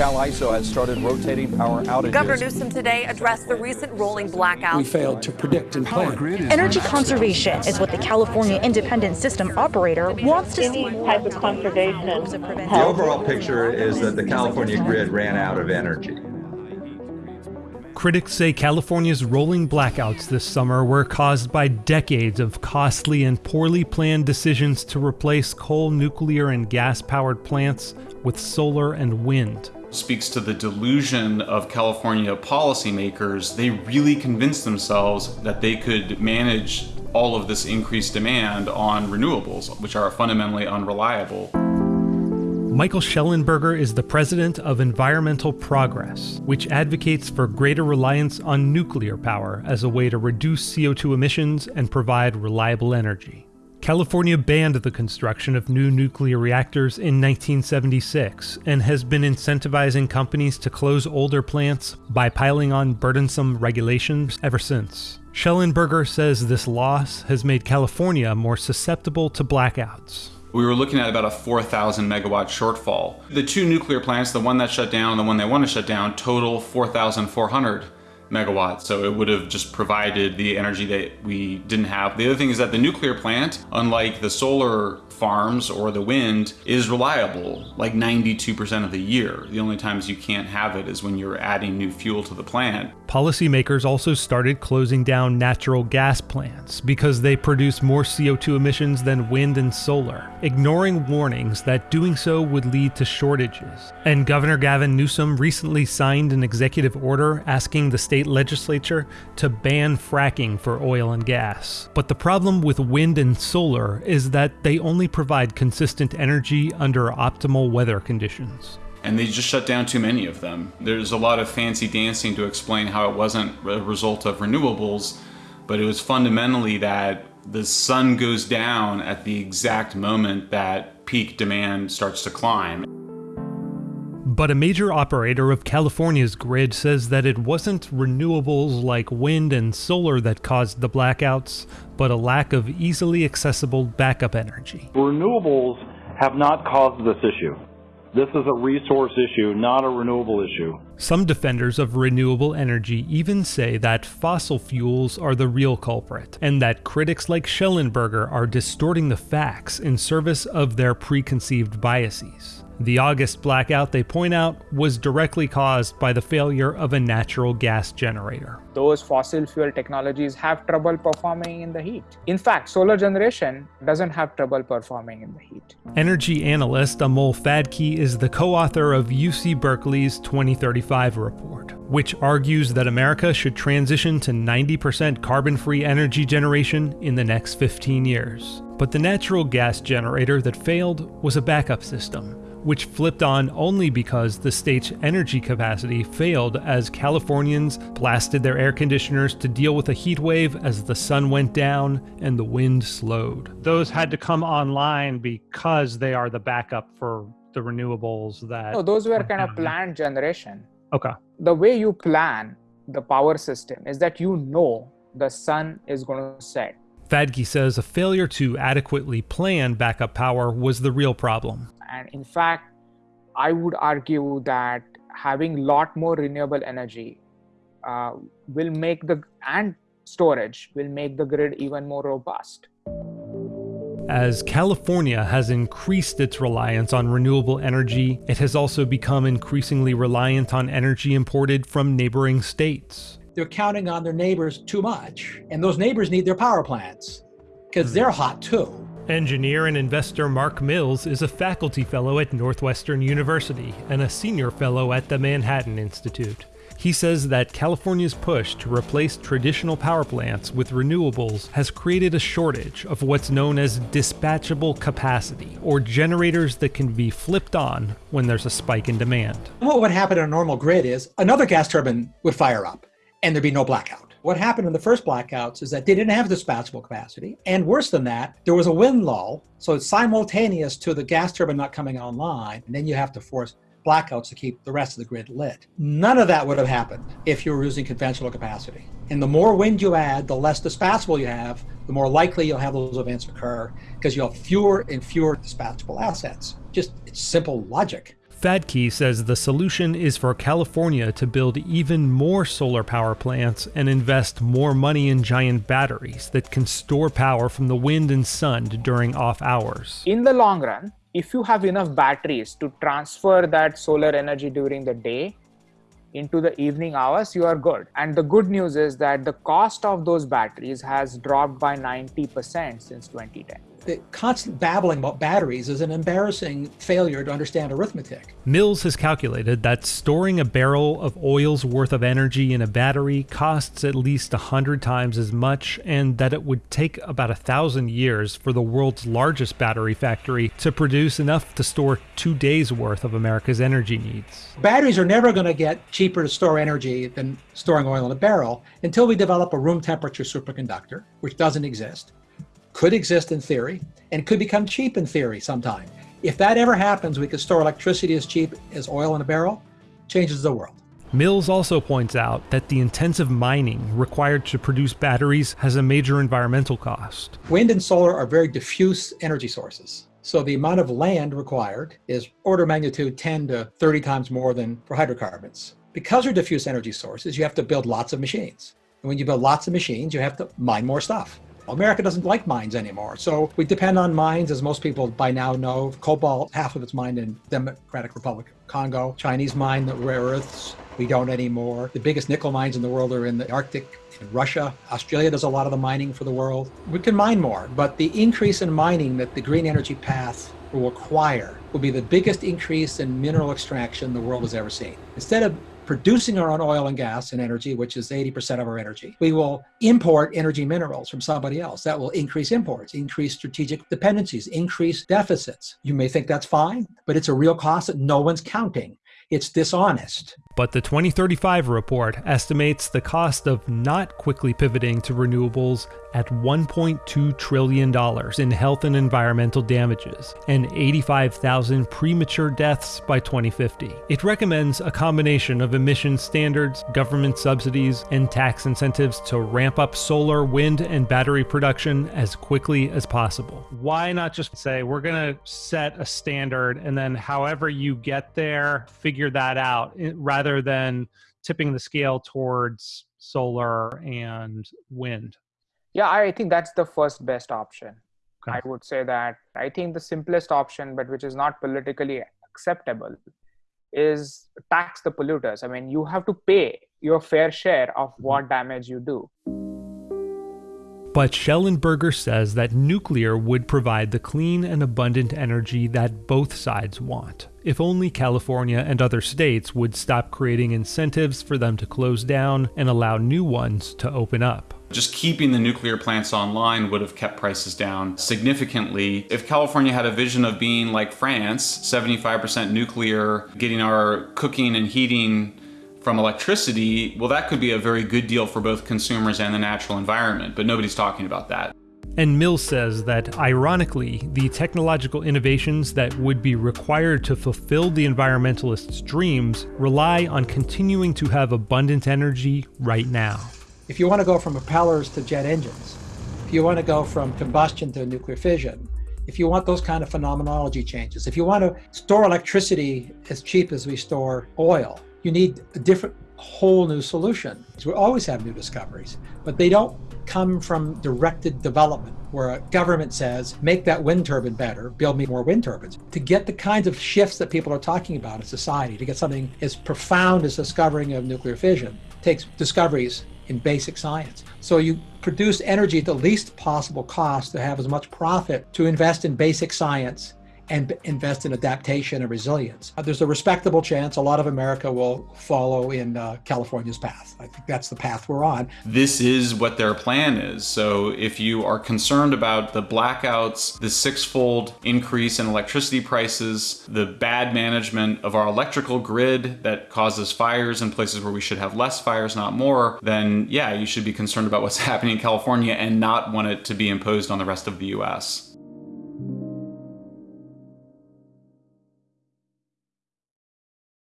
CAISO has started rotating power outages. Governor Newsom today addressed the recent rolling blackouts. We failed to predict and plan. Energy conservation is what the California Independent System Operator wants to see. type of conservation. The overall picture is that the California grid ran out of energy. Critics say California's rolling blackouts this summer were caused by decades of costly and poorly planned decisions to replace coal, nuclear, and gas powered plants with solar and wind. Speaks to the delusion of California policymakers. They really convinced themselves that they could manage all of this increased demand on renewables, which are fundamentally unreliable. Michael Shellenberger is the president of Environmental Progress, which advocates for greater reliance on nuclear power as a way to reduce CO2 emissions and provide reliable energy. California banned the construction of new nuclear reactors in 1976 and has been incentivizing companies to close older plants by piling on burdensome regulations ever since. Shellenberger says this loss has made California more susceptible to blackouts. We were looking at about a 4,000 megawatt shortfall. The two nuclear plants, the one that shut down and the one they want to shut down, total 4,400 megawatts. So it would have just provided the energy that we didn't have. The other thing is that the nuclear plant, unlike the solar farms or the wind, is reliable like 92% of the year. The only times you can't have it is when you're adding new fuel to the plant. Policymakers also started closing down natural gas plants because they produce more CO2 emissions than wind and solar, ignoring warnings that doing so would lead to shortages. And Governor Gavin Newsom recently signed an executive order asking the state legislature to ban fracking for oil and gas. But the problem with wind and solar is that they only provide consistent energy under optimal weather conditions and they just shut down too many of them. There's a lot of fancy dancing to explain how it wasn't a result of renewables, but it was fundamentally that the sun goes down at the exact moment that peak demand starts to climb. But a major operator of California's grid says that it wasn't renewables like wind and solar that caused the blackouts, but a lack of easily accessible backup energy. Renewables have not caused this issue. This is a resource issue, not a renewable issue. Some defenders of renewable energy even say that fossil fuels are the real culprit, and that critics like Shellenberger are distorting the facts in service of their preconceived biases. The August blackout, they point out, was directly caused by the failure of a natural gas generator. Those fossil fuel technologies have trouble performing in the heat. In fact, solar generation doesn't have trouble performing in the heat. Energy analyst Amol Phadke is the co-author of UC Berkeley's 2035 report, which argues that America should transition to 90% carbon-free energy generation in the next 15 years. But the natural gas generator that failed was a backup system, which flipped on only because the state's energy capacity failed as Californians blasted their air conditioners to deal with a heat wave as the sun went down and the wind slowed. Those had to come online because they are the backup for the renewables that. No, those were kind of planned generation. Okay. The way you plan the power system is that you know the sun is going to set. Phadke says a failure to adequately plan backup power was the real problem. And in fact, I would argue that having a lot more renewable energy uh, will make the and storage will make the grid even more robust. As California has increased its reliance on renewable energy, it has also become increasingly reliant on energy imported from neighboring states. They're counting on their neighbors too much, and those neighbors need their power plants because they're hot too. Engineer and investor Mark Mills is a faculty fellow at Northwestern University and a senior fellow at the Manhattan Institute. He says that California's push to replace traditional power plants with renewables has created a shortage of what's known as dispatchable capacity, or generators that can be flipped on when there's a spike in demand. What would happen on a normal grid is another gas turbine would fire up and there'd be no blackout. What happened in the first blackouts is that they didn't have dispatchable capacity. And worse than that, there was a wind lull. So it's simultaneous to the gas turbine not coming online. And then you have to force blackouts to keep the rest of the grid lit. None of that would have happened if you were using conventional capacity. And the more wind you add, the less dispatchable you have, the more likely you'll have those events occur because you'll have fewer and fewer dispatchable assets. Just it's simple logic. Phadke says the solution is for California to build even more solar power plants and invest more money in giant batteries that can store power from the wind and sun during off hours. In the long run, if you have enough batteries to transfer that solar energy during the day into the evening hours, you are good. And the good news is that the cost of those batteries has dropped by 90% since 2010 the constant babbling about batteries is an embarrassing failure to understand arithmetic. Mills has calculated that storing a barrel of oil's worth of energy in a battery costs at least 100 times as much, and that it would take about a thousand years for the world's largest battery factory to produce enough to store two days' worth of America's energy needs. Batteries are never going to get cheaper to store energy than storing oil in a barrel until we develop a room temperature superconductor, which doesn't exist could exist in theory and could become cheap in theory sometime. If that ever happens, we could store electricity as cheap as oil in a barrel, changes the world. Mills also points out that the intensive mining required to produce batteries has a major environmental cost. Wind and solar are very diffuse energy sources. So the amount of land required is order magnitude 10 to 30 times more than for hydrocarbons. Because they're diffuse energy sources, you have to build lots of machines. And when you build lots of machines, you have to mine more stuff. America doesn't like mines anymore. So we depend on mines, as most people by now know. Cobalt, half of it's mined in Democratic Republic of Congo. Chinese mine the rare earths. We don't anymore. The biggest nickel mines in the world are in the Arctic, in Russia. Australia does a lot of the mining for the world. We can mine more, but the increase in mining that the green energy path will require will be the biggest increase in mineral extraction the world has ever seen. Instead of producing our own oil and gas and energy, which is 80% of our energy. We will import energy minerals from somebody else. That will increase imports, increase strategic dependencies, increase deficits. You may think that's fine, but it's a real cost that no one's counting. It's dishonest. But the 2035 report estimates the cost of not quickly pivoting to renewables at $1.2 trillion in health and environmental damages and 85,000 premature deaths by 2050. It recommends a combination of emission standards, government subsidies, and tax incentives to ramp up solar, wind, and battery production as quickly as possible. Why not just say, we're going to set a standard and then however you get there, figure that out eh, rather rather than tipping the scale towards solar and wind? Yeah, I think that's the first best option. Okay. I would say that I think the simplest option, but which is not politically acceptable, is tax the polluters. I mean, you have to pay your fair share of mm-hmm. what damage you do. But Shellenberger says that nuclear would provide the clean and abundant energy that both sides want, if only California and other states would stop creating incentives for them to close down and allow new ones to open up. Just keeping the nuclear plants online would have kept prices down significantly. If California had a vision of being like France, 75% nuclear, getting our cooking and heating from electricity, well, that could be a very good deal for both consumers and the natural environment, but nobody's talking about that. And Mills says that, ironically, the technological innovations that would be required to fulfill the environmentalists' dreams rely on continuing to have abundant energy right now. If you want to go from propellers to jet engines, if you want to go from combustion to nuclear fission, if you want those kind of phenomenology changes, if you want to store electricity as cheap as we store oil, you need a different, whole new solution. We always have new discoveries, but they don't come from directed development where a government says, make that wind turbine better, build me more wind turbines. To get the kinds of shifts that people are talking about in society, to get something as profound as discovering of nuclear fission, takes discoveries in basic science. So you produce energy at the least possible cost to have as much profit to invest in basic science and invest in adaptation and resilience. Uh, there's a respectable chance a lot of America will follow in uh, California's path. I think that's the path we're on. This is what their plan is. So if you are concerned about the blackouts, the six-fold increase in electricity prices, the bad management of our electrical grid that causes fires in places where we should have less fires, not more, then yeah, you should be concerned about what's happening in California and not want it to be imposed on the rest of the US.